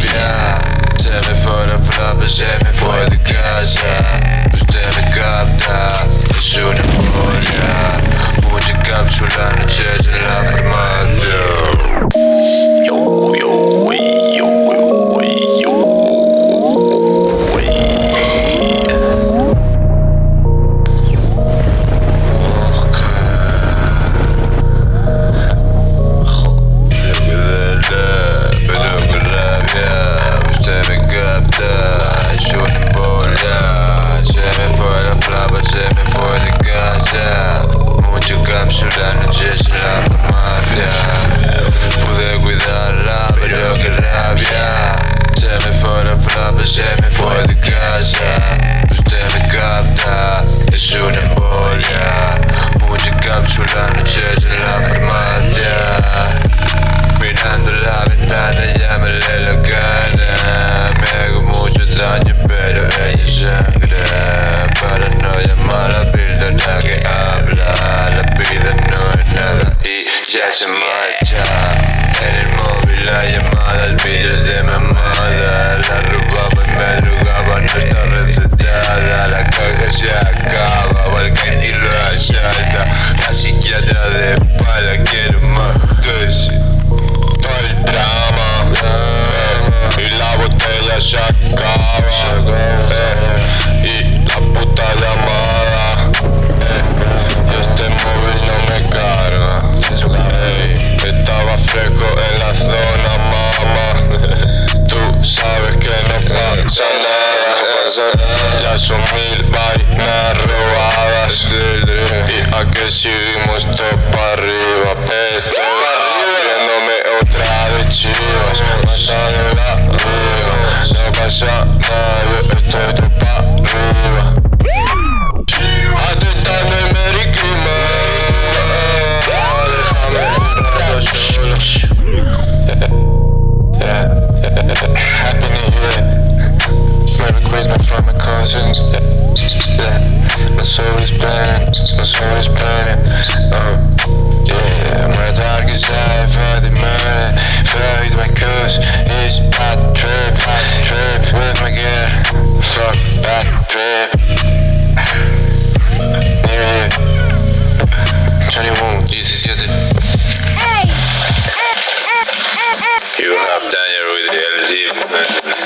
rabia seguimos todo para arriba Gözümüz böyle Meine Tage sei für die Möhne Für mein Kuss bad trip Trip with my gear Fuck bad trip 21, this is your You have done your reality